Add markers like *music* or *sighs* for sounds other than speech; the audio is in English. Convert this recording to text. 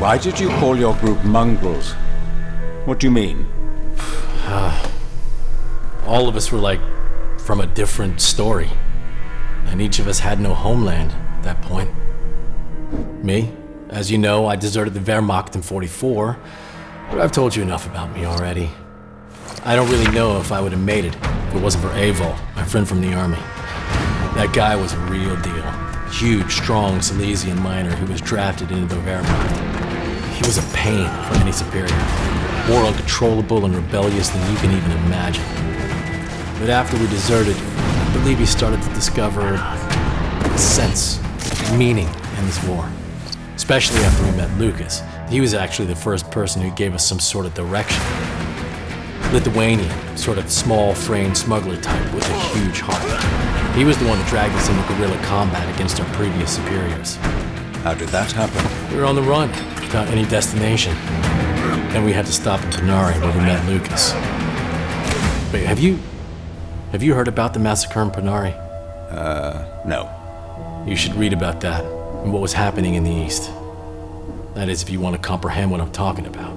Why did you call your group mongrels? What do you mean? *sighs* All of us were like from a different story. And each of us had no homeland at that point. Me, as you know, I deserted the Wehrmacht in 44, but I've told you enough about me already. I don't really know if I would have made it if it wasn't for Avol, my friend from the army. That guy was a real deal. Huge, strong Silesian miner who was drafted into the Wehrmacht. He was a pain for any superior. More uncontrollable and rebellious than you can even imagine. But after we deserted, I believe he started to discover a sense, meaning in this war. Especially after we met Lucas. He was actually the first person who gave us some sort of direction. Lithuanian, sort of small framed smuggler type with a huge heart. He was the one that dragged us into guerrilla combat against our previous superiors. How did that happen? We were on the run, without any destination. Then we had to stop in Ponary where we met Lucas. Wait, have you... Have you heard about the massacre in Ponary? Uh, No. You should read about that and what was happening in the East. That is, if you want to comprehend what I'm talking about.